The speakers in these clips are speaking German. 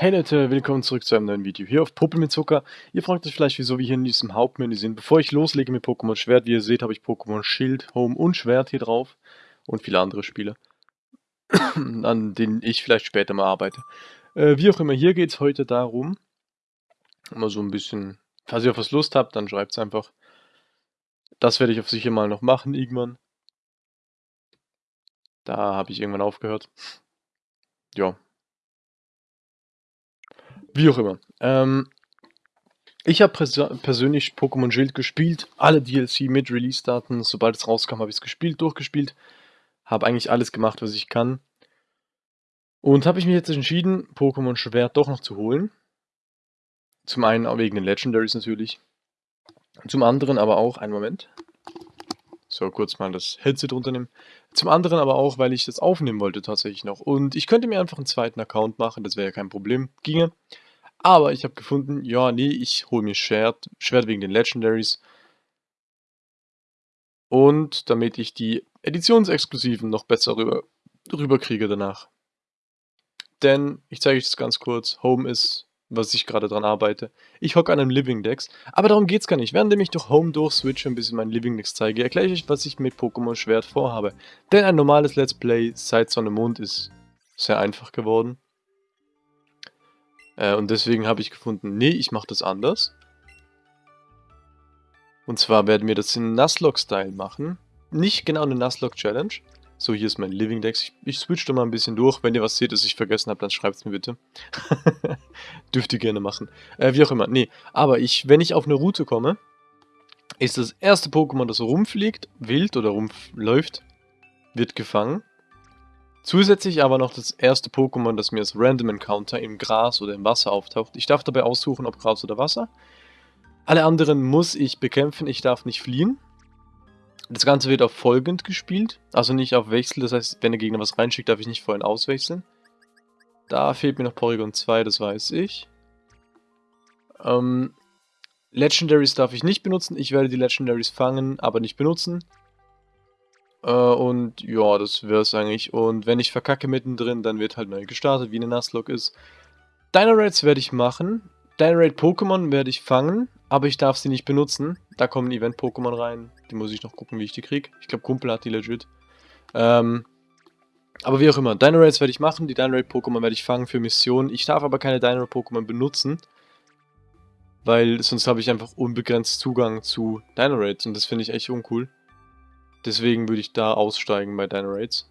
Hey Leute, willkommen zurück zu einem neuen Video hier auf Puppe mit Zucker. Ihr fragt euch vielleicht, wieso wir hier in diesem Hauptmenü sind. Bevor ich loslege mit Pokémon Schwert, wie ihr seht, habe ich Pokémon Schild, Home und Schwert hier drauf. Und viele andere Spiele, an denen ich vielleicht später mal arbeite. Äh, wie auch immer, hier geht es heute darum, mal so ein bisschen, falls ihr auf was Lust habt, dann schreibt es einfach. Das werde ich auf sicher mal noch machen, irgendwann. Da habe ich irgendwann aufgehört. Ja, wie auch immer. Ähm, ich habe persönlich Pokémon Schild gespielt, alle DLC mit Release-Daten. Sobald es rauskam, habe ich es gespielt, durchgespielt. Habe eigentlich alles gemacht, was ich kann. Und habe ich mich jetzt entschieden, Pokémon Schwert doch noch zu holen. Zum einen wegen den Legendaries natürlich. Zum anderen aber auch, einen Moment. So, kurz mal das Headset runternehmen. Zum anderen aber auch, weil ich das aufnehmen wollte tatsächlich noch. Und ich könnte mir einfach einen zweiten Account machen, das wäre ja kein Problem. Ginge. Aber ich habe gefunden, ja, nee, ich hole mir Schwert, Schwert wegen den Legendaries. Und damit ich die Editionsexklusiven noch besser rüber, rüberkriege danach. Denn, ich zeige euch das ganz kurz, Home ist, was ich gerade dran arbeite. Ich hocke an einem Living Dex, aber darum geht es gar nicht. Während ich durch Home durchswitche und ein bisschen mein Living Dex zeige, erkläre ich euch, was ich mit Pokémon Schwert vorhabe. Denn ein normales Let's Play seit Sonne Mond ist sehr einfach geworden. Äh, und deswegen habe ich gefunden, nee, ich mache das anders. Und zwar werden wir das in Nuzlocke-Style machen. Nicht genau eine Nuzlocke-Challenge. So, hier ist mein Living Dex. Ich, ich switch da mal ein bisschen durch. Wenn ihr was seht, das ich vergessen habe, dann schreibt es mir bitte. Dürft ihr gerne machen. Äh, wie auch immer. Nee, aber ich, wenn ich auf eine Route komme, ist das erste Pokémon, das rumfliegt, wild oder rumläuft, wird gefangen. Zusätzlich aber noch das erste Pokémon, das mir als Random Encounter im Gras oder im Wasser auftaucht. Ich darf dabei aussuchen, ob Gras oder Wasser. Alle anderen muss ich bekämpfen, ich darf nicht fliehen. Das Ganze wird auf folgend gespielt, also nicht auf Wechsel, das heißt, wenn der Gegner was reinschickt, darf ich nicht vorhin auswechseln. Da fehlt mir noch Porygon 2, das weiß ich. Ähm, Legendaries darf ich nicht benutzen, ich werde die Legendaries fangen, aber nicht benutzen. Äh, und ja, das wäre es eigentlich. Und wenn ich verkacke mittendrin, dann wird halt neu gestartet, wie eine Nuzlocke ist. Dynarates werde ich machen. Dynarate Pokémon werde ich fangen, aber ich darf sie nicht benutzen. Da kommen Event-Pokémon rein. Die muss ich noch gucken, wie ich die kriege. Ich glaube, Kumpel hat die legit. Ähm, aber wie auch immer, Dynarates werde ich machen, die Dynarate-Pokémon werde ich fangen für Missionen. Ich darf aber keine Dynarate-Pokémon benutzen, weil sonst habe ich einfach unbegrenzt Zugang zu Dynarates und das finde ich echt uncool. Deswegen würde ich da aussteigen bei Raids.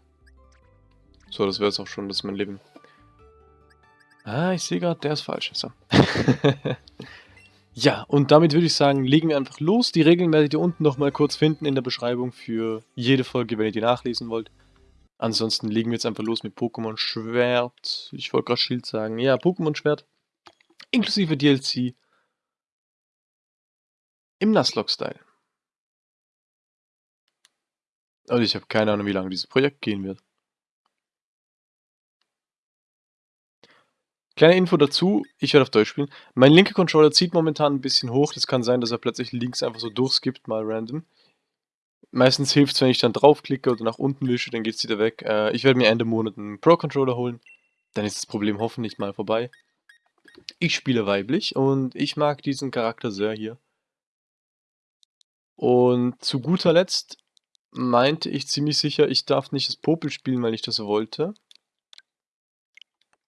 So, das wäre es auch schon, das ist mein Leben. Ah, ich sehe gerade, der ist falsch. So. ja, und damit würde ich sagen, legen wir einfach los. Die Regeln werdet ihr unten nochmal kurz finden in der Beschreibung für jede Folge, wenn ihr die nachlesen wollt. Ansonsten legen wir jetzt einfach los mit Pokémon Schwert. Ich wollte gerade Schild sagen. Ja, Pokémon Schwert. Inklusive DLC. Im Nuzlocke-Style. Also ich habe keine Ahnung, wie lange dieses Projekt gehen wird. Kleine Info dazu, ich werde auf Deutsch spielen. Mein linker Controller zieht momentan ein bisschen hoch. Das kann sein, dass er plötzlich links einfach so durchskippt, mal random. Meistens hilft es, wenn ich dann draufklicke oder nach unten wische, dann geht es wieder weg. Äh, ich werde mir Ende Monat einen Pro-Controller holen. Dann ist das Problem hoffentlich mal vorbei. Ich spiele weiblich und ich mag diesen Charakter sehr hier. Und zu guter Letzt meinte ich ziemlich sicher, ich darf nicht das Popel spielen, weil ich das wollte.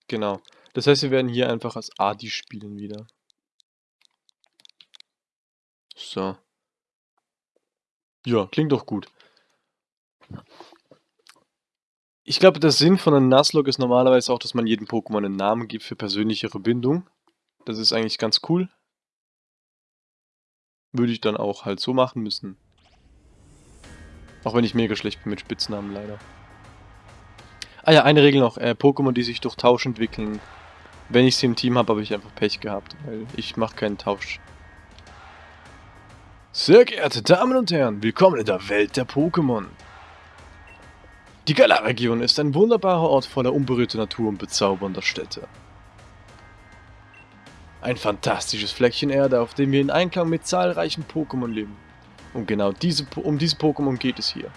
Genau. Das heißt, wir werden hier einfach als Adi spielen wieder. So. Ja, klingt doch gut. Ich glaube, der Sinn von einem Nuzlocke ist normalerweise auch, dass man jedem Pokémon einen Namen gibt für persönlichere Bindung. Das ist eigentlich ganz cool. Würde ich dann auch halt so machen müssen. Auch wenn ich mega schlecht bin mit Spitznamen, leider. Ah ja, eine Regel noch. Äh, Pokémon, die sich durch Tausch entwickeln. Wenn ich sie im Team habe, habe ich einfach Pech gehabt, weil ich mache keinen Tausch. Sehr geehrte Damen und Herren, willkommen in der Welt der Pokémon. Die Galar-Region ist ein wunderbarer Ort voller unberührter Natur und bezaubernder Städte. Ein fantastisches Fleckchen Erde, auf dem wir in Einklang mit zahlreichen Pokémon leben. Und genau diese, um diese Pokémon geht es hier.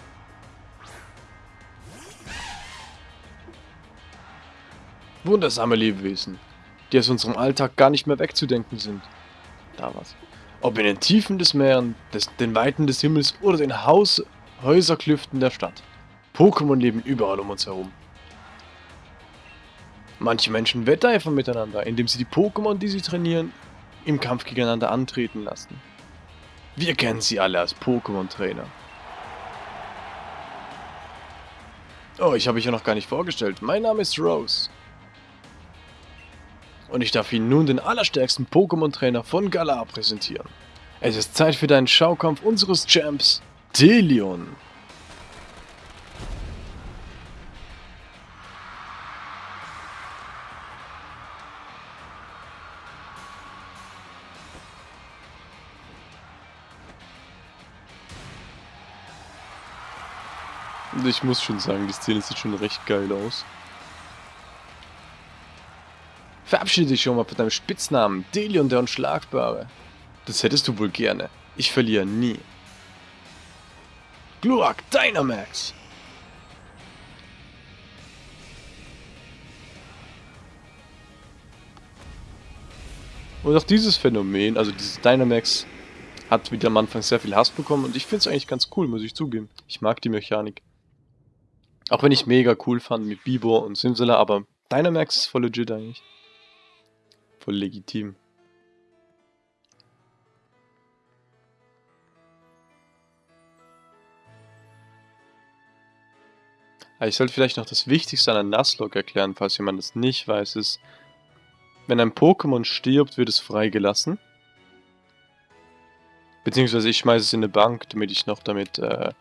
Wundersame Lebewesen. die aus unserem Alltag gar nicht mehr wegzudenken sind. Da was. Ob in den Tiefen des Meeren, des, den Weiten des Himmels oder den Haus Häuserklüften der Stadt. Pokémon leben überall um uns herum. Manche Menschen wetteifern miteinander, indem sie die Pokémon, die sie trainieren, im Kampf gegeneinander antreten lassen. Wir kennen sie alle als Pokémon-Trainer. Oh, ich habe mich ja noch gar nicht vorgestellt. Mein Name ist Rose. Und ich darf Ihnen nun den allerstärksten Pokémon-Trainer von Galar präsentieren. Es ist Zeit für deinen Schaukampf unseres Champs, Delion. Ich muss schon sagen, die Szene sieht schon recht geil aus. Verabschiede dich schon mal von deinem Spitznamen, Delion der Unschlagbare. Das hättest du wohl gerne. Ich verliere nie. Glurak Dynamax! Und auch dieses Phänomen, also dieses Dynamax, hat wieder am Anfang sehr viel Hass bekommen und ich finde es eigentlich ganz cool, muss ich zugeben. Ich mag die Mechanik. Auch wenn ich mega cool fand mit Bibor und Simsala, aber Dynamax ist voll legit eigentlich. Voll legitim. Ich sollte vielleicht noch das Wichtigste an der Nuzlocke erklären, falls jemand das nicht weiß, ist, wenn ein Pokémon stirbt, wird es freigelassen. Beziehungsweise ich schmeiße es in eine Bank, damit ich noch damit äh,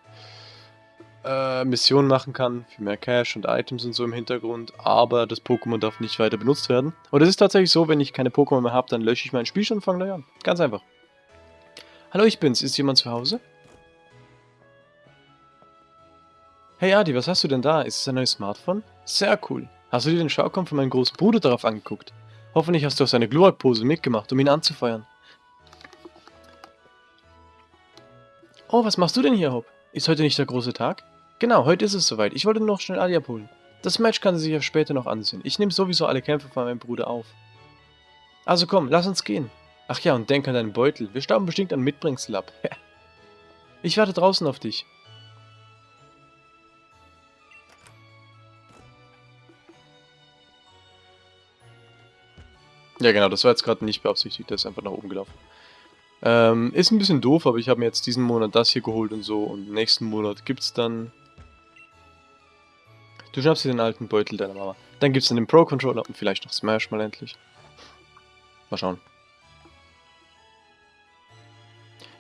äh, Missionen machen kann, für mehr Cash und Items und so im Hintergrund, aber das Pokémon darf nicht weiter benutzt werden. Und es ist tatsächlich so, wenn ich keine Pokémon mehr habe, dann lösche ich mein Spiel schon und fange neu an. Ganz einfach. Hallo, ich bin's. Ist jemand zu Hause? Hey Adi, was hast du denn da? Ist es ein neues Smartphone? Sehr cool. Hast du dir den Schaukampf von meinem großen Bruder darauf angeguckt? Hoffentlich hast du auch seine Glurak-Pose mitgemacht, um ihn anzufeuern. Oh, was machst du denn hier, Hop? Ist heute nicht der große Tag? Genau, heute ist es soweit. Ich wollte nur noch schnell Adi abholen. Das Match kann sie sich ja später noch ansehen. Ich nehme sowieso alle Kämpfe von meinem Bruder auf. Also komm, lass uns gehen. Ach ja, und denk an deinen Beutel. Wir stauben bestimmt an Mitbringsel ab. ich warte draußen auf dich. Ja genau, das war jetzt gerade nicht beabsichtigt, der ist einfach nach oben gelaufen. Ähm, ist ein bisschen doof, aber ich habe mir jetzt diesen Monat das hier geholt und so und nächsten Monat gibt es dann Du schnappst dir den alten Beutel deiner Mama. Dann gibt es dann den Pro-Controller und vielleicht noch Smash mal endlich. Mal schauen.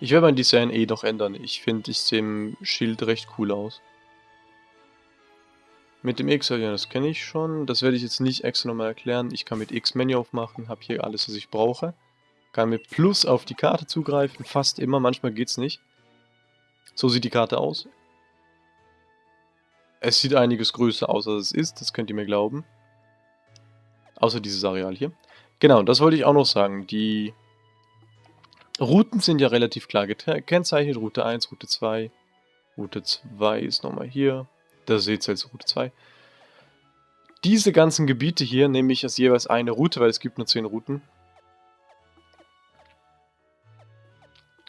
Ich werde mein Design eh noch ändern. Ich finde, ich sehe im Schild recht cool aus. Mit dem X, ja, das kenne ich schon. Das werde ich jetzt nicht extra nochmal erklären. Ich kann mit X Menü aufmachen, habe hier alles, was ich brauche. Kann mit Plus auf die Karte zugreifen, fast immer, manchmal geht es nicht. So sieht die Karte aus. Es sieht einiges größer aus, als es ist, das könnt ihr mir glauben. Außer dieses Areal hier. Genau, das wollte ich auch noch sagen. Die Routen sind ja relativ klar gekennzeichnet. Route 1, Route 2. Route 2 ist nochmal hier. Da seht ihr als Route 2. Diese ganzen Gebiete hier nehme ich als jeweils eine Route, weil es gibt nur 10 Routen.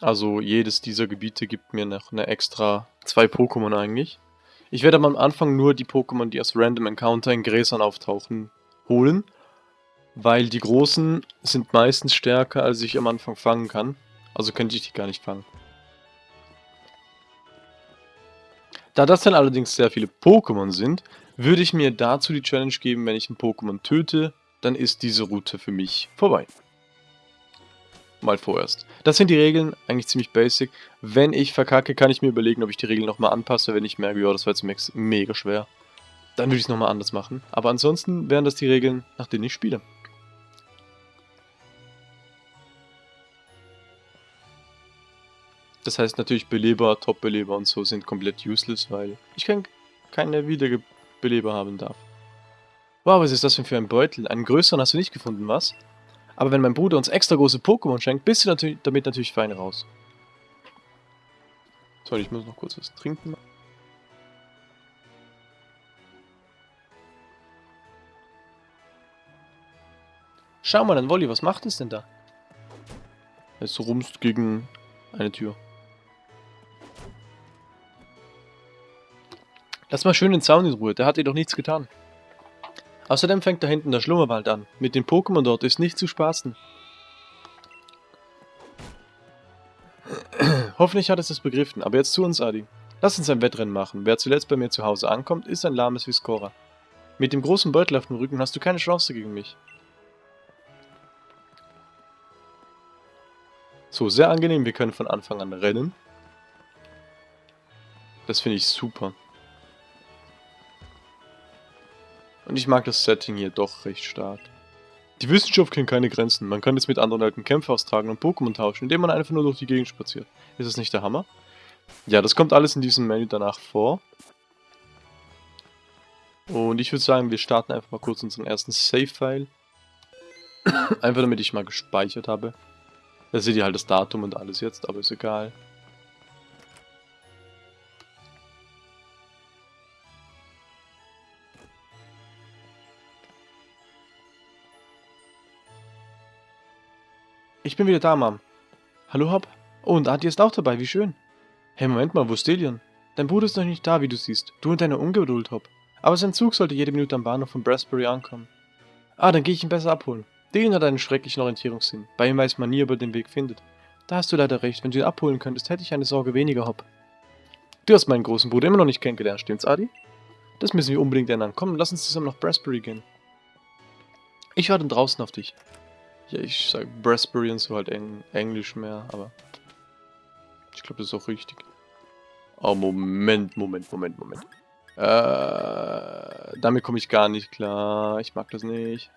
Also jedes dieser Gebiete gibt mir noch eine extra zwei Pokémon eigentlich. Ich werde am Anfang nur die Pokémon, die aus Random Encounter in Gräsern auftauchen, holen. Weil die großen sind meistens stärker, als ich am Anfang fangen kann. Also könnte ich die gar nicht fangen. Da das dann allerdings sehr viele Pokémon sind, würde ich mir dazu die Challenge geben, wenn ich ein Pokémon töte, dann ist diese Route für mich vorbei mal vorerst. Das sind die Regeln, eigentlich ziemlich basic. Wenn ich verkacke, kann ich mir überlegen, ob ich die Regeln nochmal anpasse, wenn ich merke, ja, das war jetzt mega schwer. Dann würde ich es nochmal anders machen. Aber ansonsten wären das die Regeln, nach denen ich spiele. Das heißt natürlich Beleber, Top-Beleber und so sind komplett useless, weil ich keine Wiederbeleber haben darf. Wow, was ist das denn für ein Beutel? Einen größeren hast du nicht gefunden, was? Aber wenn mein Bruder uns extra große Pokémon schenkt, bist du natür damit natürlich fein raus. So, ich muss noch kurz was trinken. Schau mal, ein Wolli, was macht es denn da? Es rumst gegen eine Tür. Lass mal schön den Zaun in Ruhe, der hat dir doch nichts getan. Außerdem fängt da hinten der Schlummerwald an. Mit den Pokémon dort ist nicht zu spaßen. Hoffentlich hat es das begriffen, aber jetzt zu uns, Adi. Lass uns ein Wettrennen machen. Wer zuletzt bei mir zu Hause ankommt, ist ein lahmes Viscora. Mit dem großen Beutel auf dem Rücken hast du keine Chance gegen mich. So, sehr angenehm. Wir können von Anfang an rennen. Das finde ich super. Und ich mag das Setting hier doch recht stark. Die Wissenschaft kennt keine Grenzen. Man kann es mit anderen alten Kämpfen austragen und Pokémon tauschen, indem man einfach nur durch die Gegend spaziert. Ist das nicht der Hammer? Ja, das kommt alles in diesem Menü danach vor. Und ich würde sagen, wir starten einfach mal kurz unseren ersten Save-File. einfach damit ich mal gespeichert habe. Da seht ihr halt das Datum und alles jetzt, aber ist egal. Ich bin wieder da, Mom. Hallo, Hop? Oh, und Adi ist auch dabei, wie schön. Hey, Moment mal, wo ist Delion? Dein Bruder ist noch nicht da, wie du siehst. Du und deine Ungeduld, Hop. Aber sein Zug sollte jede Minute am Bahnhof von Brasbury ankommen. Ah, dann gehe ich ihn besser abholen. Delion hat einen schrecklichen Orientierungssinn. Bei ihm weiß man nie, ob er den Weg findet. Da hast du leider recht. Wenn du ihn abholen könntest, hätte ich eine Sorge weniger, Hop. Du hast meinen großen Bruder immer noch nicht kennengelernt, stimmt's, Adi? Das müssen wir unbedingt ändern. Komm, lass uns zusammen nach Brasbury gehen. Ich warte draußen auf dich. Ja, ich sage Raspberry und so halt Eng Englisch mehr, aber ich glaube, das ist auch richtig. Oh, Moment, Moment, Moment, Moment. Äh, damit komme ich gar nicht klar. Ich mag das nicht.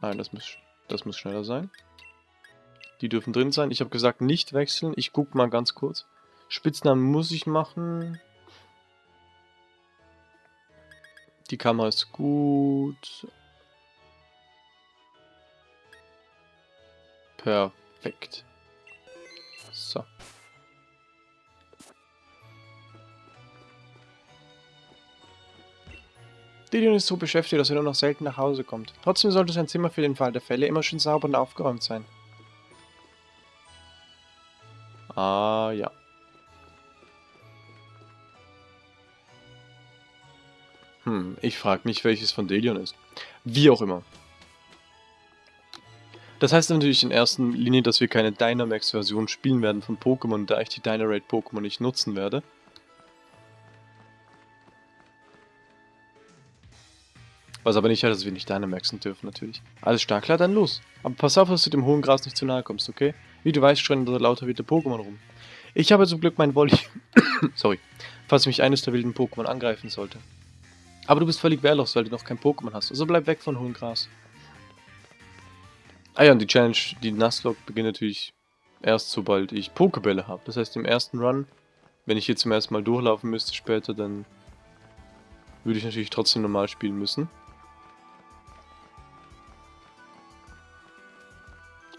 Nein, das muss, das muss schneller sein. Die dürfen drin sein. Ich habe gesagt, nicht wechseln. Ich gucke mal ganz kurz. Spitznamen muss ich machen. Die Kamera ist gut. Perfekt. So. Didion ist so beschäftigt, dass er nur noch selten nach Hause kommt. Trotzdem sollte sein Zimmer für den Fall der Fälle immer schön sauber und aufgeräumt sein. Ah, ja. Hm, ich frage mich, welches von Delion ist. Wie auch immer. Das heißt natürlich in erster Linie, dass wir keine Dynamax-Version spielen werden von Pokémon, da ich die Dynarate-Pokémon nicht nutzen werde. Was aber nicht heißt, dass wir nicht Dynamaxen dürfen, natürlich. Alles stark, klar, dann los. Aber pass auf, dass du dem hohen Gras nicht zu nahe kommst, okay? Wie du weißt, schreien da lauter wilde Pokémon rum. Ich habe zum Glück mein Wolli... Sorry. Falls mich eines der wilden Pokémon angreifen sollte. Aber du bist völlig wehrlos, weil du noch kein Pokémon hast. Also bleib weg von hohem Gras. Ah ja, und die Challenge, die Nuzlocke beginnt natürlich erst sobald ich Pokebälle habe. Das heißt, im ersten Run, wenn ich hier zum ersten Mal durchlaufen müsste später, dann würde ich natürlich trotzdem normal spielen müssen.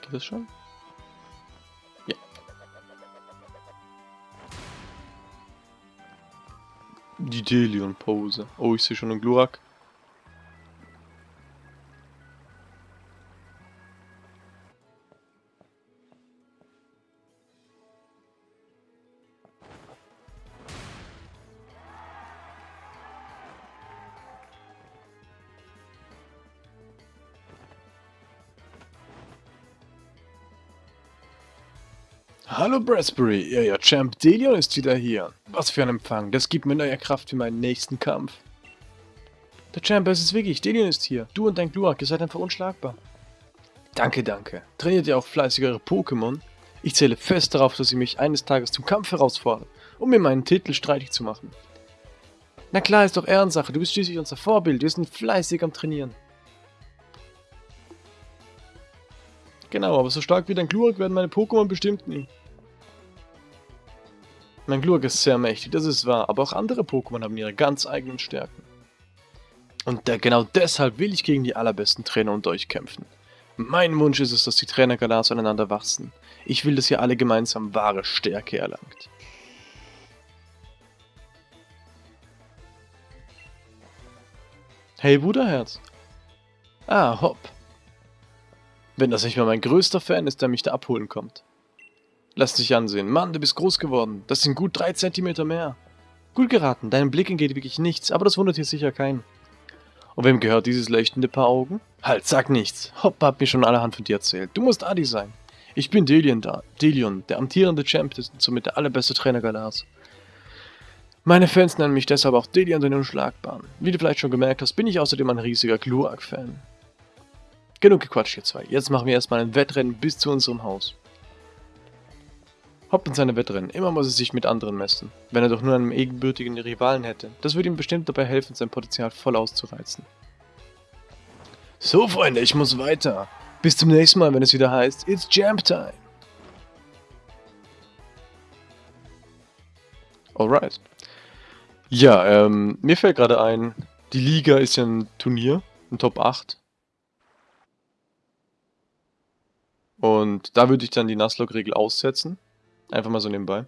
Geht das schon? Ja. Die Delion-Pose. Oh, ich sehe schon einen Glurak. Brasbury, ja, ja, Champ Delion ist wieder hier. Was für ein Empfang, das gibt mir neue Kraft für meinen nächsten Kampf. Der Champ, es ist wirklich, Delion ist hier. Du und dein Glurak, ihr seid einfach unschlagbar. Danke, danke. Trainiert ihr auch fleißig eure Pokémon? Ich zähle fest darauf, dass ihr mich eines Tages zum Kampf herausfordert, um mir meinen Titel streitig zu machen. Na klar, ist doch Ehrensache, du bist schließlich unser Vorbild, wir sind fleißig am Trainieren. Genau, aber so stark wie dein Glurak werden meine Pokémon bestimmt nie. Mein Glurak ist sehr mächtig, das ist wahr, aber auch andere Pokémon haben ihre ganz eigenen Stärken. Und der, genau deshalb will ich gegen die allerbesten Trainer unter euch kämpfen. Mein Wunsch ist es, dass die Trainer Galas aneinander wachsen. Ich will, dass ihr alle gemeinsam wahre Stärke erlangt. Hey Bruderherz. Ah, hopp. Wenn das nicht mal mein größter Fan ist, der mich da abholen kommt. Lass dich ansehen. Mann, du bist groß geworden. Das sind gut drei Zentimeter mehr. Gut geraten, deinem Blick entgeht wirklich nichts, aber das wundert hier sicher keinen. Und wem gehört dieses leuchtende Paar Augen? Halt, sag nichts. Hoppa hat mir schon allerhand von dir erzählt. Du musst Adi sein. Ich bin Delion da. Delion, der amtierende Champ und somit der allerbeste Trainer Galars. Meine Fans nennen mich deshalb auch Delion den Unschlagbaren. Wie du vielleicht schon gemerkt hast, bin ich außerdem ein riesiger Glurak-Fan. Genug gequatscht, ihr zwei. Jetzt machen wir erstmal ein Wettrennen bis zu unserem Haus. Hopp in seine Wettrennen. Immer muss er sich mit anderen messen. Wenn er doch nur einen ebenbürtigen Rivalen hätte. Das würde ihm bestimmt dabei helfen, sein Potenzial voll auszureizen. So, Freunde, ich muss weiter. Bis zum nächsten Mal, wenn es wieder heißt, It's Jump Time. Alright. Ja, ähm, mir fällt gerade ein, die Liga ist ja ein Turnier, ein Top 8. Und da würde ich dann die Nuzlocke-Regel aussetzen. Einfach mal so nebenbei.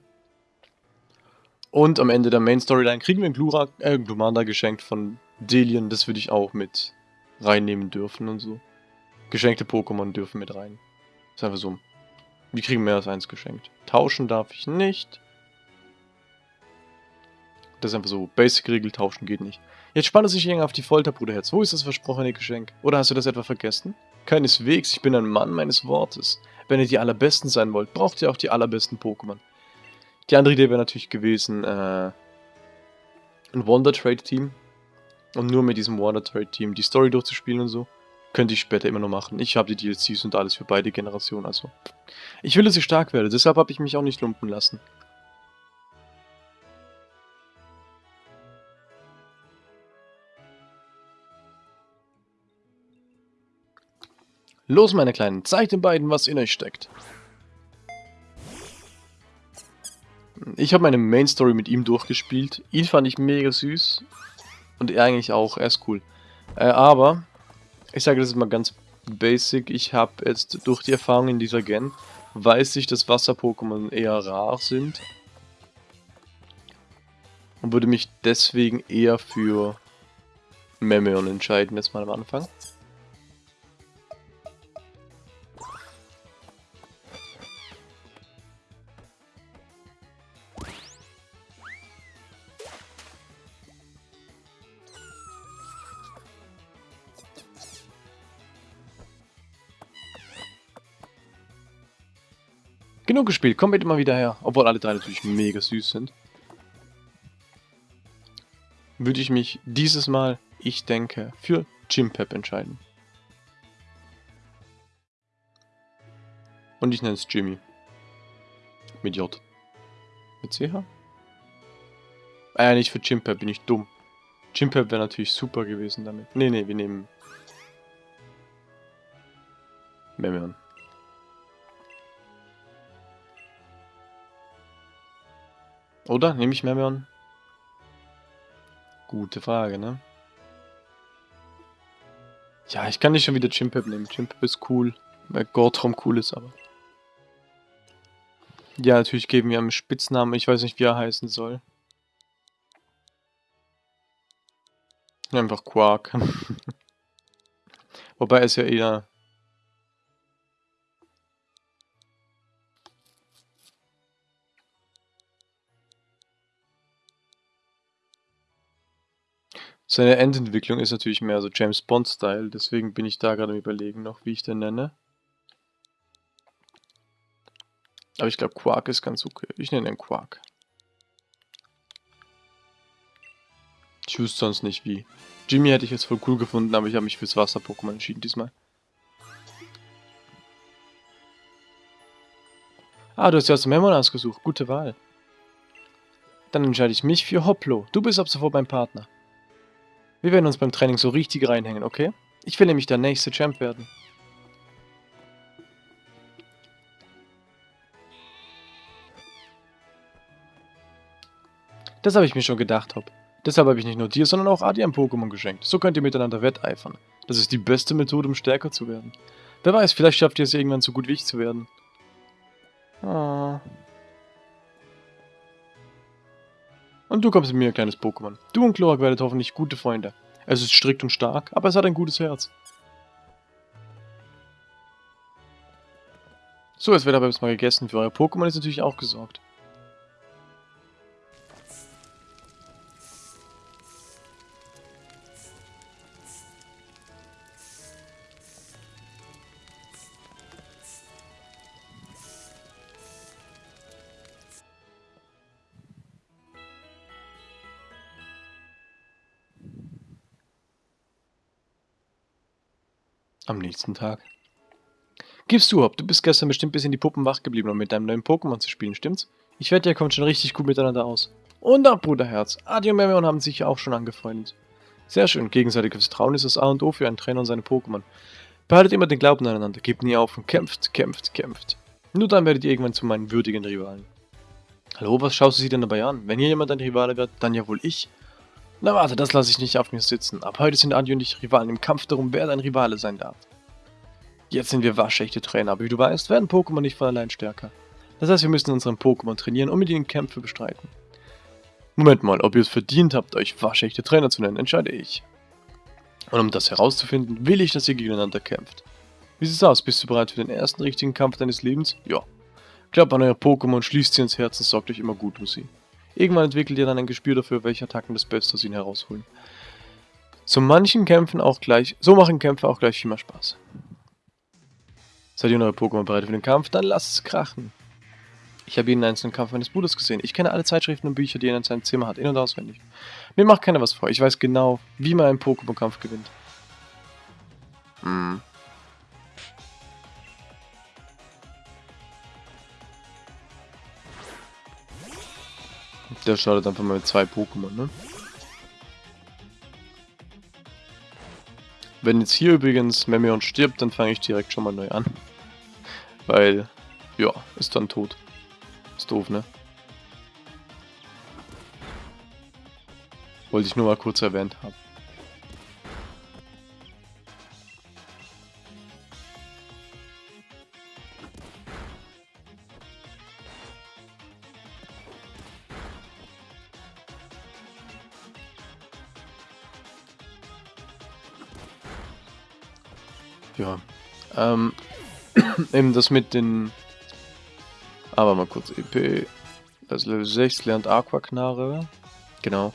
Und am Ende der Main Storyline kriegen wir ein Glura, äh, Glumanda geschenkt von Delian. Das würde ich auch mit reinnehmen dürfen und so. Geschenkte Pokémon dürfen mit rein. ist einfach so. Wir kriegen mehr als eins geschenkt. Tauschen darf ich nicht. Das ist einfach so. Basic-Regel tauschen geht nicht. Jetzt spannt es sich irgendwie auf die Folter, Bruderherz. Wo ist das versprochene Geschenk? Oder hast du das etwa vergessen? Keineswegs, ich bin ein Mann meines Wortes. Wenn ihr die allerbesten sein wollt, braucht ihr auch die allerbesten Pokémon. Die andere Idee wäre natürlich gewesen, äh, ein Wonder Trade Team. Und nur mit diesem Wonder Trade Team die Story durchzuspielen und so. Könnte ich später immer noch machen. Ich habe die DLCs und alles für beide Generationen, also. Ich will, dass ich stark werde, deshalb habe ich mich auch nicht lumpen lassen. Los, meine Kleinen, zeigt den beiden, was in euch steckt. Ich habe meine Main Story mit ihm durchgespielt. Ihn fand ich mega süß. Und er eigentlich auch, er ist cool. Äh, aber, ich sage das mal ganz basic, ich habe jetzt durch die Erfahrung in dieser Gen, weiß ich, dass Wasser-Pokémon eher rar sind. Und würde mich deswegen eher für Memeon entscheiden, jetzt mal am Anfang. Genug gespielt, komm bitte mal wieder her. Obwohl alle drei natürlich mega süß sind. Würde ich mich dieses Mal, ich denke, für Jimpep entscheiden. Und ich nenne es Jimmy. Mit J. Mit CH? Ah nicht für Jimpep, bin ich dumm. Jimpep wäre natürlich super gewesen damit. Nee, nee, wir nehmen... Memeon. Oder? Nehme ich Mermion? Gute Frage, ne? Ja, ich kann nicht schon wieder Chimpep nehmen. Chimpep ist cool, weil Gortrom cool ist, aber... Ja, natürlich geben wir einen Spitznamen. Ich weiß nicht, wie er heißen soll. Einfach Quark. Wobei es ja eher Seine Endentwicklung ist natürlich mehr so James Bond-Style, deswegen bin ich da gerade am überlegen noch, wie ich den nenne. Aber ich glaube Quark ist ganz okay. Ich nenne ihn Quark. Ich wüsste sonst nicht wie. Jimmy hätte ich jetzt voll cool gefunden, aber ich habe mich fürs Wasser-Pokémon entschieden diesmal. Ah, du hast ja aus dem Memon ausgesucht. Gute Wahl. Dann entscheide ich mich für Hoplo. Du bist ab sofort mein Partner. Wir werden uns beim Training so richtig reinhängen, okay? Ich will nämlich der nächste Champ werden. Das habe ich mir schon gedacht, Hopp. Deshalb habe ich nicht nur dir, sondern auch Adi ein Pokémon geschenkt. So könnt ihr miteinander wetteifern. Das ist die beste Methode, um stärker zu werden. Wer weiß, vielleicht schafft ihr es irgendwann so gut wie ich zu werden. Ah. Und du kommst mit mir, kleines Pokémon. Du und Chlorak werdet hoffentlich gute Freunde. Es ist strikt und stark, aber es hat ein gutes Herz. So, es wird aber erstmal gegessen. Für euer Pokémon ist natürlich auch gesorgt. Am nächsten Tag. Gibst du ab, du bist gestern bestimmt bis in die Puppen wach geblieben, um mit deinem neuen Pokémon zu spielen, stimmt's? Ich wette, ihr kommt schon richtig gut miteinander aus. Und ab, Bruderherz. Adi und Memion haben sich ja auch schon angefreundet. Sehr schön, gegenseitiges Vertrauen ist das A und O für einen Trainer und seine Pokémon. Behaltet immer den Glauben aneinander, gebt nie auf und kämpft, kämpft, kämpft. Nur dann werdet ihr irgendwann zu meinen würdigen Rivalen. Hallo, was schaust du sie denn dabei an? Wenn hier jemand ein Rivale wird, dann ja wohl ich. Na warte, das lasse ich nicht auf mir sitzen. Ab heute sind Adi und ich Rivalen im Kampf darum, wer dein Rivale sein darf. Jetzt sind wir waschechte Trainer, aber wie du weißt, werden Pokémon nicht von allein stärker. Das heißt, wir müssen unseren Pokémon trainieren und mit ihnen Kämpfe bestreiten. Moment mal, ob ihr es verdient habt, euch waschechte Trainer zu nennen, entscheide ich. Und um das herauszufinden, will ich, dass ihr gegeneinander kämpft. Wie sieht's aus? Bist du bereit für den ersten richtigen Kampf deines Lebens? Ja. Glaubt an eure Pokémon, schließt sie ins Herz und sorgt euch immer gut um sie. Irgendwann entwickelt ihr dann ein Gespür dafür, welche Attacken das Beste aus ihnen herausholen. So manchen Kämpfen auch gleich, so machen Kämpfe auch gleich viel mehr Spaß. Seid ihr neue Pokémon bereit für den Kampf? Dann lasst es krachen. Ich habe jeden einzelnen Kampf meines Bruders gesehen. Ich kenne alle Zeitschriften und Bücher, die er in seinem Zimmer hat, in- und auswendig. Mir macht keiner was vor. Ich weiß genau, wie man einen Pokémon-Kampf gewinnt. Hm. Der startet einfach mal mit zwei Pokémon, ne? Wenn jetzt hier übrigens Memeon stirbt, dann fange ich direkt schon mal neu an. Weil, ja, ist dann tot. Ist doof, ne? Wollte ich nur mal kurz erwähnt haben. Eben das mit den... Aber mal kurz EP. Das Level 6 lernt Aquaknarre. Genau.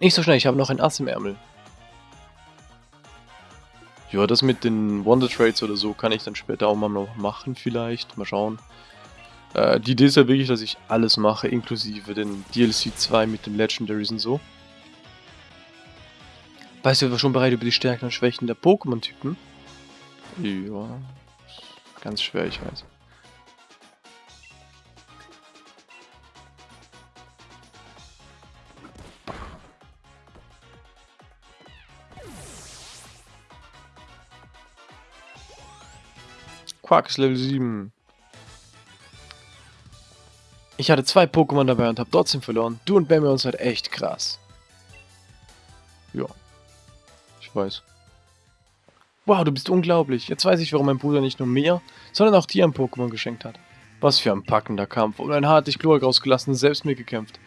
Nicht so schnell, ich habe noch ein Ass im Ärmel. Ja, das mit den Wonder Trades oder so kann ich dann später auch mal noch machen vielleicht. Mal schauen. Äh, die Idee ist ja wirklich, dass ich alles mache, inklusive den DLC 2 mit den Legendaries und so. Weißt du, wir schon bereit über die Stärken und Schwächen der Pokémon-Typen? Ja, ganz schwer, ich weiß. Quark ist Level 7. Ich hatte zwei Pokémon dabei und habe trotzdem verloren. Du und Bambi seid echt krass. Ja. Ich weiß. Wow, du bist unglaublich. Jetzt weiß ich, warum mein Bruder nicht nur mir, sondern auch dir ein Pokémon geschenkt hat. Was für ein packender Kampf. Und ein hart dich Chlorak rausgelassen, selbst mir gekämpft.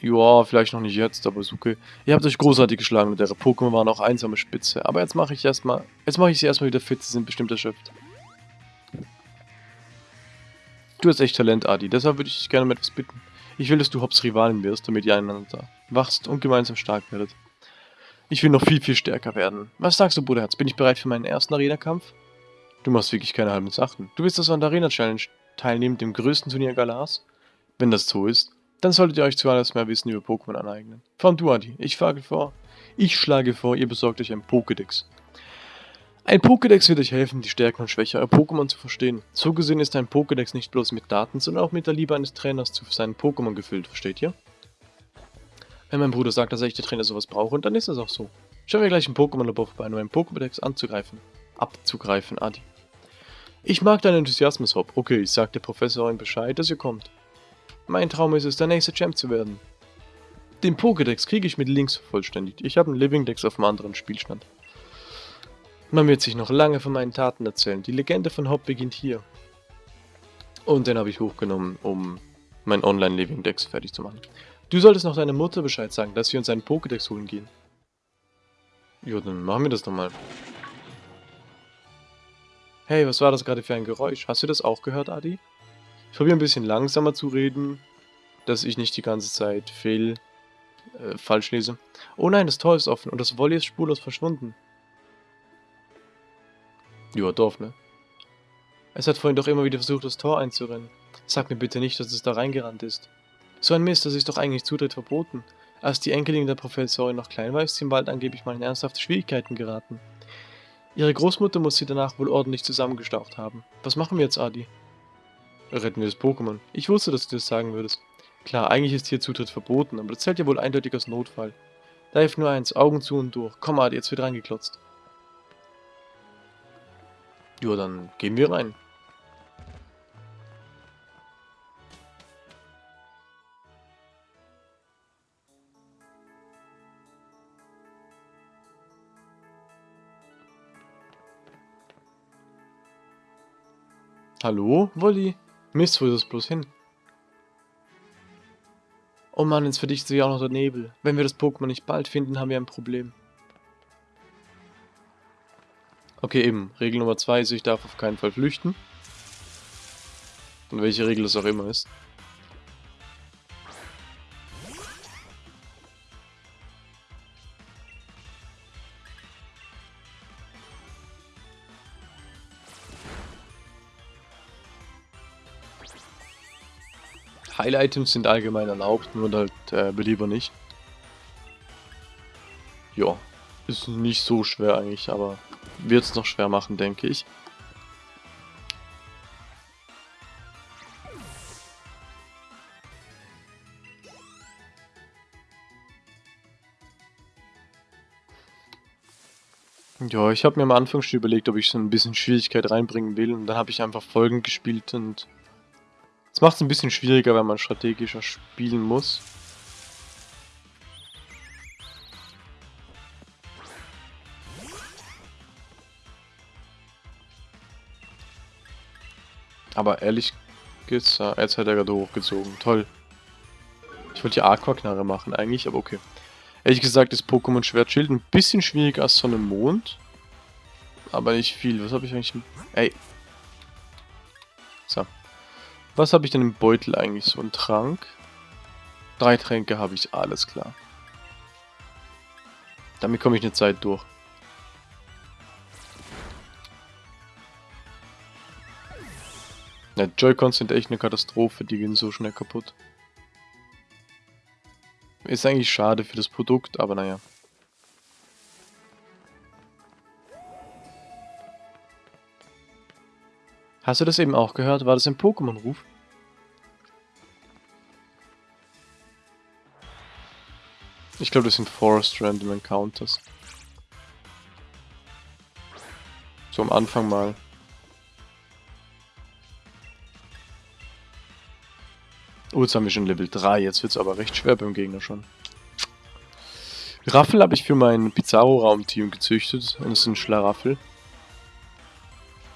Ja, vielleicht noch nicht jetzt, aber ist okay. Ihr habt euch großartig geschlagen und eure Pokémon waren auch einsame Spitze. Aber jetzt mache ich erstmal. Jetzt mache ich sie erstmal wieder fit, sie sind bestimmt erschöpft. Du hast echt Talent, Adi, deshalb würde ich dich gerne um etwas bitten. Ich will, dass du Hops Rivalin wirst, damit ihr einander wachst und gemeinsam stark werdet. Ich will noch viel, viel stärker werden. Was sagst du, Bruderherz? Bin ich bereit für meinen ersten Arena-Kampf? Du machst wirklich keine halben Sachen. Du willst also an der Arena-Challenge teilnehmen, dem größten Turnier Galas? Wenn das so ist, dann solltet ihr euch zuallererst mehr Wissen über Pokémon aneignen. Vor allem du, Adi. Ich schlage vor, ich schlage vor, ihr besorgt euch ein Pokédex. Ein Pokédex wird euch helfen, die Stärken und Schwächen eurer Pokémon zu verstehen. So gesehen ist ein Pokédex nicht bloß mit Daten, sondern auch mit der Liebe eines Trainers zu seinen Pokémon gefüllt, versteht ihr? Wenn mein Bruder sagt, dass er echte Trainer sowas braucht, dann ist es auch so. Schauen wir gleich im Pokémon-Labor vorbei, um einen Pokédex anzugreifen. Abzugreifen, Adi. Ich mag deinen Enthusiasmus, Hop. Okay, ich sag der Professorin Bescheid, dass ihr kommt. Mein Traum ist es, der nächste Champ zu werden. Den Pokédex kriege ich mit Links vervollständigt. Ich habe einen Living Dex auf einem anderen Spielstand. Man wird sich noch lange von meinen Taten erzählen. Die Legende von Hop beginnt hier. Und den habe ich hochgenommen, um mein Online-Living Dex fertig zu machen. Du solltest noch deiner Mutter Bescheid sagen, dass wir uns einen Pokédex holen gehen. Ja, dann machen wir das doch mal. Hey, was war das gerade für ein Geräusch? Hast du das auch gehört, Adi? Ich probiere ein bisschen langsamer zu reden, dass ich nicht die ganze Zeit fehl, äh, falsch lese. Oh nein, das Tor ist offen und das Volley ist spurlos verschwunden. Ja, Dorf, ne? Es hat vorhin doch immer wieder versucht, das Tor einzurennen. Sag mir bitte nicht, dass es da reingerannt ist. So ein Mist, das ist doch eigentlich Zutritt verboten. Als die Enkelin der Professorin noch klein war, ist sie im Wald angeblich mal in ernsthafte Schwierigkeiten geraten. Ihre Großmutter muss sie danach wohl ordentlich zusammengestaucht haben. Was machen wir jetzt, Adi? Retten wir das Pokémon. Ich wusste, dass du das sagen würdest. Klar, eigentlich ist hier Zutritt verboten, aber das zählt ja wohl eindeutig als Notfall. Da hilft nur eins, Augen zu und durch. Komm, Adi, jetzt wird reingeklotzt. Ja, dann gehen wir rein. Hallo, Wolli? Mist, wo ist es bloß hin? Oh Mann, jetzt verdichtet sich auch noch der Nebel. Wenn wir das Pokémon nicht bald finden, haben wir ein Problem. Okay, eben. Regel Nummer 2 ist, ich darf auf keinen Fall flüchten. Und welche Regel es auch immer ist. Heil-Items sind allgemein erlaubt, nur halt äh, belieber nicht. Ja, ist nicht so schwer eigentlich, aber wird es noch schwer machen, denke ich. Ja, ich habe mir am Anfang schon überlegt, ob ich so ein bisschen Schwierigkeit reinbringen will und dann habe ich einfach Folgen gespielt und es macht es ein bisschen schwieriger, wenn man strategischer spielen muss. Aber ehrlich gesagt, jetzt hat er gerade hochgezogen. Toll. Ich wollte ja Aquaknarre machen eigentlich, aber okay. Ehrlich gesagt ist Pokémon Schwert Schild ein bisschen schwieriger als Sonne Mond. Aber nicht viel. Was habe ich eigentlich... Ey. So. Was habe ich denn im Beutel eigentlich? So ein Trank? Drei Tränke habe ich, alles klar. Damit komme ich eine Zeit durch. Ja, Joy-Cons sind echt eine Katastrophe, die gehen so schnell kaputt. Ist eigentlich schade für das Produkt, aber naja. Hast du das eben auch gehört? War das ein Pokémon-Ruf? Ich glaube, das sind Forest Random Encounters. So am Anfang mal. Oh, jetzt haben wir schon Level 3. Jetzt wird es aber recht schwer beim Gegner schon. Raffel habe ich für mein Pizarro-Raumteam gezüchtet. Und das ist ein Schlaraffel.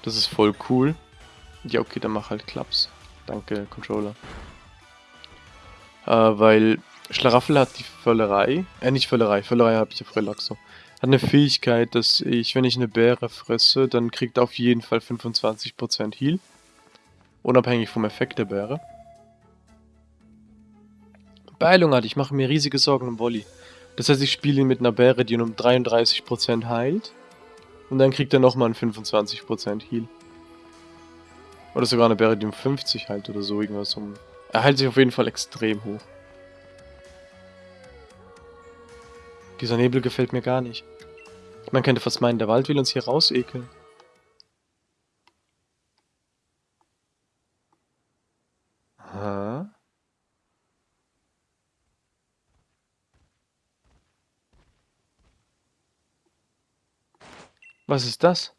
Das ist voll cool. Ja, okay, dann mach halt Klaps. Danke, Controller. Äh, weil Schlaraffel hat die Völlerei. Äh, nicht Völlerei. Völlerei habe ich ja Relaxo. Hat eine Fähigkeit, dass ich, wenn ich eine Beere fresse, dann kriegt er auf jeden Fall 25% Heal. Unabhängig vom Effekt der Beere. Beeilung hat, ich mache mir riesige Sorgen um Wolli. Das heißt, ich spiele ihn mit einer Bäre, die ihn um 33% heilt. Und dann kriegt er nochmal einen 25% Heal. Oder sogar eine Bäre, die um 50 heilt oder so irgendwas. Um er heilt sich auf jeden Fall extrem hoch. Dieser Nebel gefällt mir gar nicht. Man könnte fast meinen, der Wald will uns hier rausekeln. Was ist das?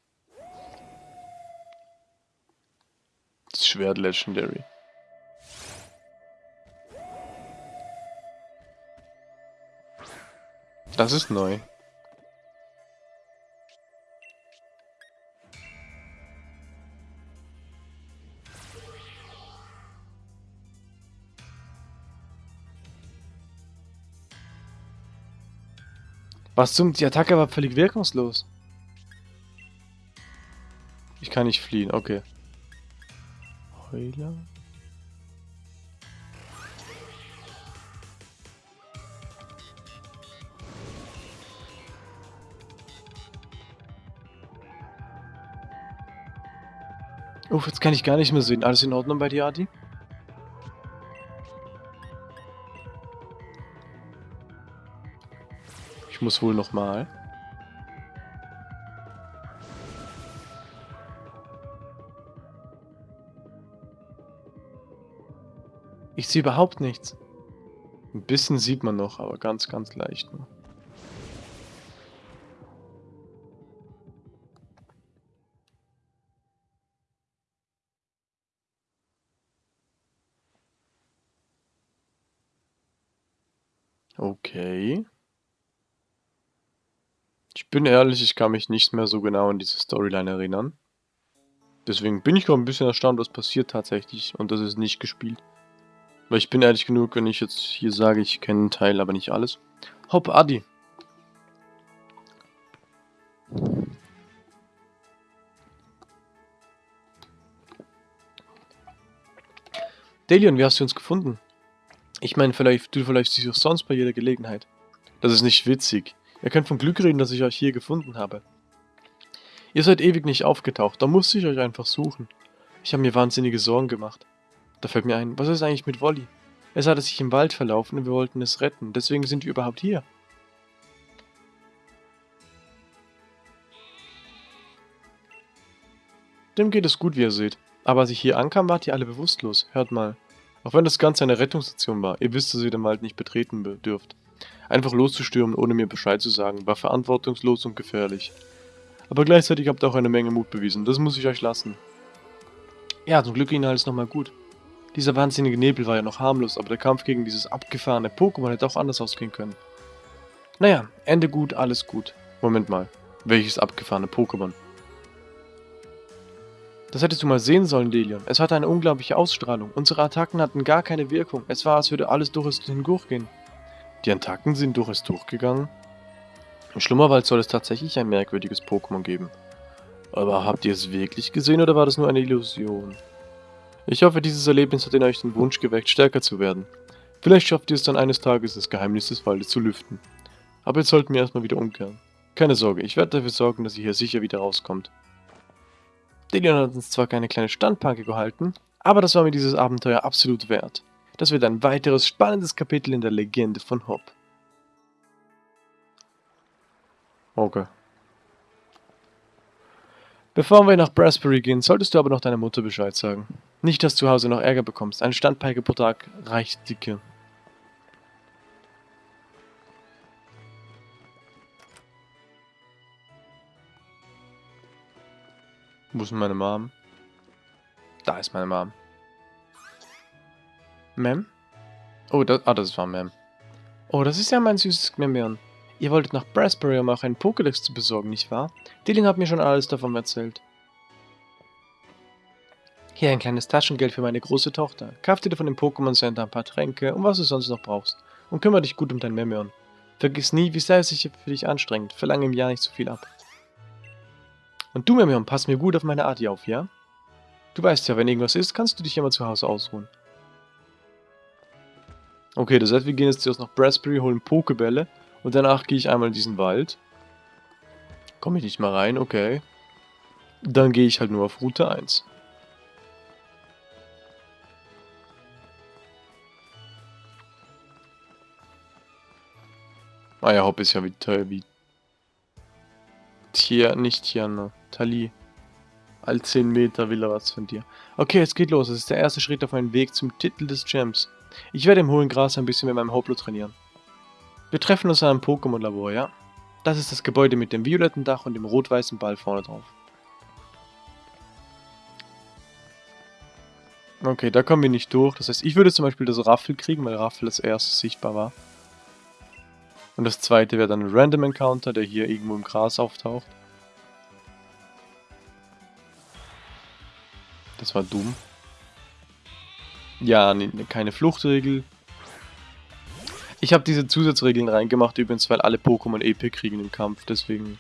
Schwert Legendary. Das ist neu. Was zum... Die Attacke war völlig wirkungslos. Ich kann nicht fliehen, okay. Heuler. Uff, jetzt kann ich gar nicht mehr sehen. Alles in Ordnung bei dir, Adi? Ich muss wohl nochmal. Ich sehe überhaupt nichts. Ein bisschen sieht man noch, aber ganz, ganz leicht nur. Okay. Ich bin ehrlich, ich kann mich nicht mehr so genau an diese Storyline erinnern. Deswegen bin ich gerade ein bisschen erstaunt, was passiert tatsächlich und das ist nicht gespielt. Weil ich bin ehrlich genug, wenn ich jetzt hier sage, ich kenne einen Teil, aber nicht alles. Hopp, Adi. Delion, wie hast du uns gefunden? Ich meine, vielleicht, du vielleicht siehst auch sonst bei jeder Gelegenheit. Das ist nicht witzig. Ihr könnt von Glück reden, dass ich euch hier gefunden habe. Ihr seid ewig nicht aufgetaucht, da musste ich euch einfach suchen. Ich habe mir wahnsinnige Sorgen gemacht. Da fällt mir ein, was ist eigentlich mit Wolli? Es hatte sich im Wald verlaufen und wir wollten es retten, deswegen sind wir überhaupt hier. Dem geht es gut, wie ihr seht. Aber als ich hier ankam, wart ihr alle bewusstlos. Hört mal. Auch wenn das Ganze eine Rettungsstation war, ihr wisst, dass ihr den Wald nicht betreten dürft. Einfach loszustürmen, ohne mir Bescheid zu sagen, war verantwortungslos und gefährlich. Aber gleichzeitig habt ihr auch eine Menge Mut bewiesen, das muss ich euch lassen. Ja, zum Glück ging alles nochmal gut. Dieser wahnsinnige Nebel war ja noch harmlos, aber der Kampf gegen dieses abgefahrene Pokémon hätte auch anders ausgehen können. Naja, Ende gut, alles gut. Moment mal, welches abgefahrene Pokémon? Das hättest du mal sehen sollen, Delion. Es hatte eine unglaubliche Ausstrahlung. Unsere Attacken hatten gar keine Wirkung. Es war, als würde alles durch es hindurchgehen. Die Attacken sind durch es durchgegangen? Im Schlummerwald soll es tatsächlich ein merkwürdiges Pokémon geben. Aber habt ihr es wirklich gesehen oder war das nur eine Illusion? Ich hoffe, dieses Erlebnis hat in euch den Wunsch geweckt, stärker zu werden. Vielleicht schafft ihr es dann eines Tages, das Geheimnis des Waldes zu lüften. Aber jetzt sollten wir erstmal wieder umkehren. Keine Sorge, ich werde dafür sorgen, dass ihr hier sicher wieder rauskommt. Delion hat uns zwar keine kleine Standpanke gehalten, aber das war mir dieses Abenteuer absolut wert. Das wird ein weiteres spannendes Kapitel in der Legende von Hop. Okay. Bevor wir nach Brasbury gehen, solltest du aber noch deiner Mutter Bescheid sagen. Nicht, dass du zu Hause noch Ärger bekommst. Eine Standpeike pro Tag reicht dicke. Wo ist meine Mom? Da ist meine Mom. Mem? Oh, das, ah, das war Mem. Oh, das ist ja mein süßes Gmemion. Ihr wolltet nach Brasbury, um auch einen Pokédex zu besorgen, nicht wahr? Dylan hat mir schon alles davon erzählt. Hier ein kleines Taschengeld für meine große Tochter. Kauf dir von dem Pokémon Center ein paar Tränke und was du sonst noch brauchst. Und kümmere dich gut um dein Memion. Vergiss nie, wie sehr es sich für dich anstrengt. Verlange im Jahr nicht zu viel ab. Und du, Memion, pass mir gut auf meine Art auf, ja? Du weißt ja, wenn irgendwas ist, kannst du dich immer zu Hause ausruhen. Okay, das heißt, wir gehen jetzt zuerst nach Brasbury, holen Pokebälle und danach gehe ich einmal in diesen Wald. Komme ich nicht mal rein, okay. Dann gehe ich halt nur auf Route 1. Ah ja, Hopp ist ja wie, wie Tier, nicht Tiana. Tali. All 10 Meter will er was von dir. Okay, es geht los. Es ist der erste Schritt auf meinem Weg zum Titel des Champs. Ich werde im hohen Gras ein bisschen mit meinem Hoplo trainieren. Wir treffen uns an einem Pokémon-Labor, ja? Das ist das Gebäude mit dem violetten Dach und dem rot-weißen Ball vorne drauf. Okay, da kommen wir nicht durch. Das heißt, ich würde zum Beispiel das Raffel kriegen, weil Raffel als erstes sichtbar war. Und das zweite wäre dann ein Random Encounter, der hier irgendwo im Gras auftaucht. Das war dumm. Ja, nee, keine Fluchtregel. Ich habe diese Zusatzregeln reingemacht, übrigens, weil alle Pokémon EP kriegen im Kampf, deswegen...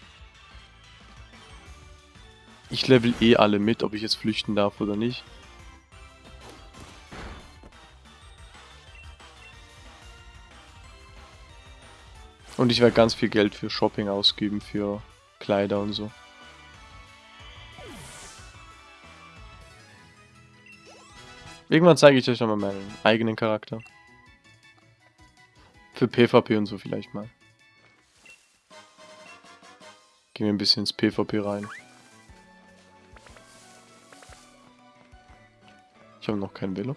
Ich level eh alle mit, ob ich jetzt flüchten darf oder nicht. Und ich werde ganz viel Geld für Shopping ausgeben, für Kleider und so. Irgendwann zeige ich euch nochmal meinen eigenen Charakter. Für PvP und so vielleicht mal. Gehen wir ein bisschen ins PvP rein. Ich habe noch kein Velo.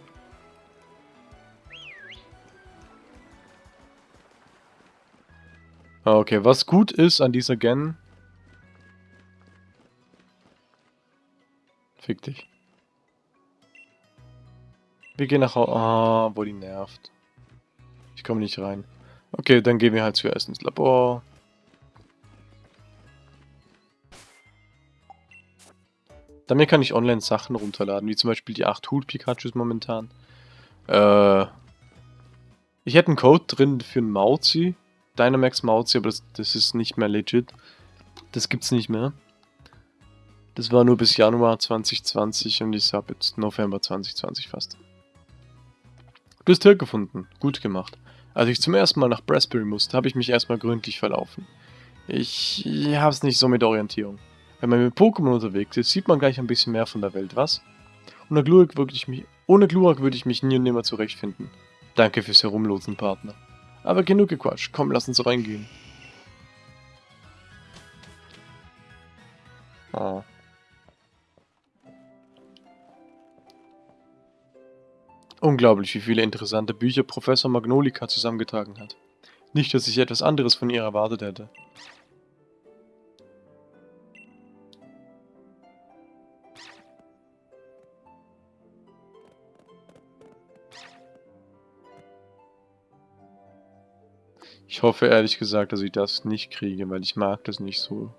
Okay, was gut ist an dieser Gen... Fick dich. Wir gehen nach Hause. Ah, wo die nervt. Ich komme nicht rein. Okay, dann gehen wir halt zuerst ins Labor. Damit kann ich online Sachen runterladen, wie zum Beispiel die 8 Hut Pikachus momentan. Äh, ich hätte einen Code drin für einen Mauzi, Dynamax Mauzi, aber das, das ist nicht mehr legit. Das gibt's nicht mehr. Das war nur bis Januar 2020 und ich habe jetzt November 2020 fast. Du hast Hirk gefunden. Gut gemacht. Als ich zum ersten Mal nach Brassbury musste, habe ich mich erstmal gründlich verlaufen. Ich hab's nicht so mit Orientierung. Wenn man mit Pokémon unterwegs ist, sieht man gleich ein bisschen mehr von der Welt, was? Ohne Glurak würde ich mich, ohne Glurak würde ich mich nie und nimmer zurechtfinden. Danke fürs Herumlosen, Partner. Aber genug gequatscht. Komm, lass uns reingehen. Oh. Unglaublich, wie viele interessante Bücher Professor Magnolika zusammengetragen hat. Nicht, dass ich etwas anderes von ihr erwartet hätte. Ich hoffe ehrlich gesagt, dass ich das nicht kriege, weil ich mag das nicht so.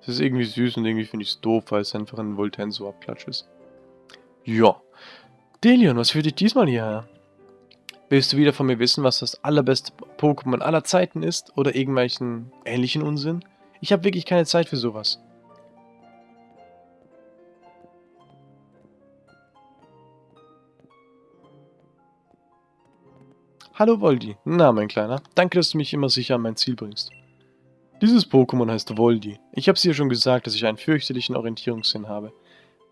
Es ist irgendwie süß und irgendwie finde ich es doof, weil es einfach ein Voltenso-Abklatsch ist. Ja. Delion, was führt dich diesmal hierher? Willst du wieder von mir wissen, was das allerbeste Pokémon aller Zeiten ist? Oder irgendwelchen ähnlichen Unsinn? Ich habe wirklich keine Zeit für sowas. Hallo Voldi. Na, mein Kleiner. Danke, dass du mich immer sicher an mein Ziel bringst. Dieses Pokémon heißt Voldi. Ich habe dir schon gesagt, dass ich einen fürchterlichen Orientierungssinn habe.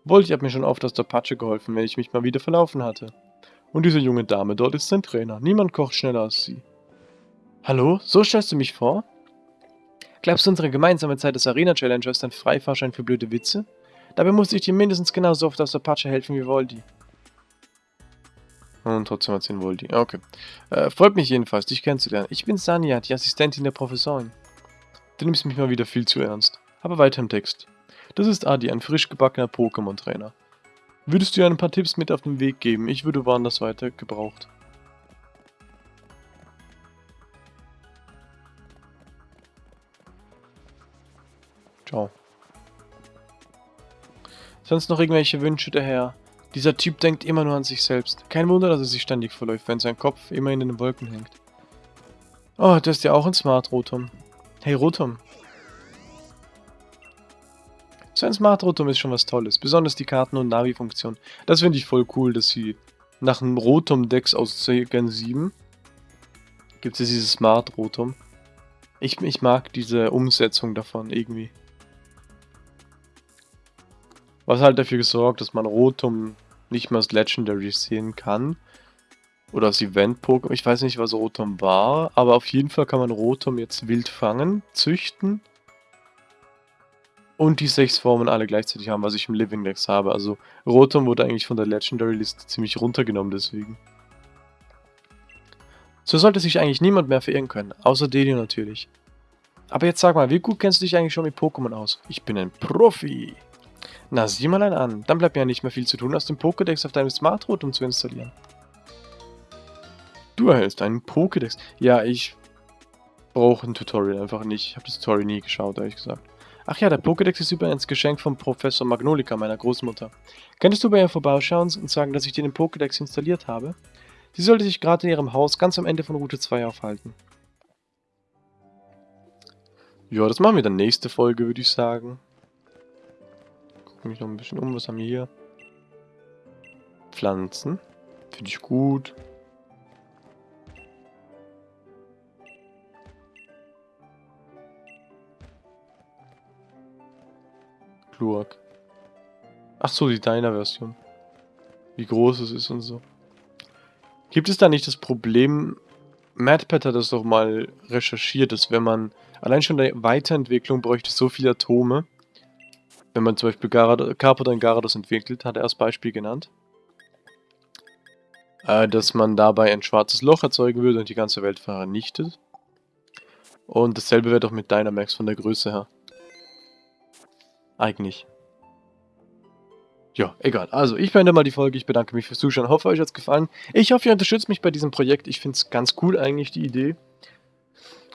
Volti hat mir schon oft aus der Patsche geholfen, wenn ich mich mal wieder verlaufen hatte. Und diese junge Dame dort ist sein Trainer. Niemand kocht schneller als sie. Hallo? So stellst du mich vor? Glaubst du, unsere gemeinsame Zeit als Arena-Challenger ist ein Freifahrschein für blöde Witze? Dabei musste ich dir mindestens genauso oft aus der Patsche helfen wie Voldi. Und trotzdem hat sie einen Voldi. Okay. Äh, freut mich jedenfalls, dich kennenzulernen. Ich bin Sanja, die Assistentin der Professorin. Du nimmst mich mal wieder viel zu ernst. Aber weiter im Text. Das ist Adi, ein frisch gebackener Pokémon-Trainer. Würdest du ihr ein paar Tipps mit auf den Weg geben? Ich würde woanders weiter gebraucht. Ciao. Sonst noch irgendwelche Wünsche daher? Dieser Typ denkt immer nur an sich selbst. Kein Wunder, dass er sich ständig verläuft, wenn sein Kopf immer in den Wolken hängt. Oh, du hast ja auch ein Smart, Rotom. Hey, Rotom, so ein Smart Rotom ist schon was Tolles. Besonders die Karten- und Navi-Funktion. Das finde ich voll cool, dass sie nach einem Rotom-Dex aus Gen 7 gibt es dieses Smart Rotom. Ich, ich mag diese Umsetzung davon irgendwie. Was halt dafür gesorgt, dass man Rotom nicht mehr als Legendary sehen kann. Oder als Event-Pokémon. Ich weiß nicht, was Rotom war, aber auf jeden Fall kann man Rotom jetzt wild fangen, züchten und die sechs Formen alle gleichzeitig haben, was ich im Living Dex habe. Also Rotom wurde eigentlich von der Legendary Liste ziemlich runtergenommen deswegen. So sollte sich eigentlich niemand mehr verirren können, außer Delio natürlich. Aber jetzt sag mal, wie gut kennst du dich eigentlich schon mit Pokémon aus? Ich bin ein Profi. Na, sieh mal einen an. Dann bleibt mir ja nicht mehr viel zu tun, als den Pokédex auf deinem Smart Rotom zu installieren. Du erhältst einen Pokédex. Ja, ich brauche ein Tutorial einfach nicht. Ich habe das Tutorial nie geschaut, ehrlich gesagt. Ach ja, der Pokédex ist übrigens Geschenk von Professor Magnolika, meiner Großmutter. Könntest du bei ihr vorbeischauen und sagen, dass ich dir den Pokédex installiert habe? Sie sollte sich gerade in ihrem Haus ganz am Ende von Route 2 aufhalten. Ja, das machen wir dann nächste Folge, würde ich sagen. Mich noch ein bisschen um. Was haben wir hier? Pflanzen. Finde ich gut. Glurak. Ach so, die Deiner-Version. Wie groß es ist und so. Gibt es da nicht das Problem, MadPad hat das doch mal recherchiert, dass wenn man allein schon der Weiterentwicklung bräuchte so viele Atome, wenn man zum Beispiel und Garados entwickelt, hat er als Beispiel genannt, äh, dass man dabei ein schwarzes Loch erzeugen würde und die ganze Welt vernichtet. Und dasselbe wäre doch mit Dynamax von der Größe her. Eigentlich. Ja, egal. Also, ich beende mal die Folge. Ich bedanke mich fürs Zuschauen. Hoffe, euch hat es gefallen. Ich hoffe, ihr unterstützt mich bei diesem Projekt. Ich finde es ganz cool eigentlich, die Idee.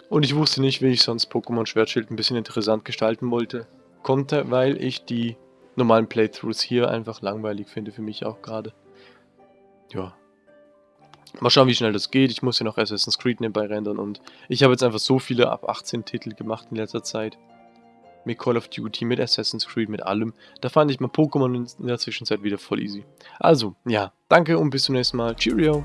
Und ich wusste nicht, wie ich sonst Pokémon Schwertschild ein bisschen interessant gestalten wollte. Konnte, weil ich die normalen Playthroughs hier einfach langweilig finde, für mich auch gerade. Ja. Mal schauen, wie schnell das geht. Ich muss ja noch Assassin's Creed nebenbei rendern und ich habe jetzt einfach so viele ab 18 Titel gemacht in letzter Zeit mit Call of Duty, mit Assassin's Creed, mit allem. Da fand ich mal Pokémon in der Zwischenzeit wieder voll easy. Also, ja, danke und bis zum nächsten Mal. Cheerio!